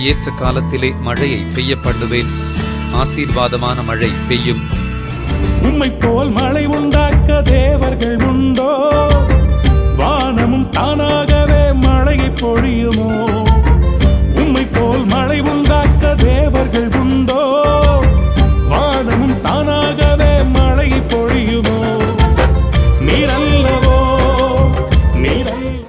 ஏற்ற காலத்திலே மழையை பெய்ய பண்ணுவேன். ஆசீர்வாதமான மழை பெய்யும். உண்மை போல் மழை உண்டாக்க தேவர்கள் உண்டோ? வானமும் தானாகவே மழையை பொழியுமோ?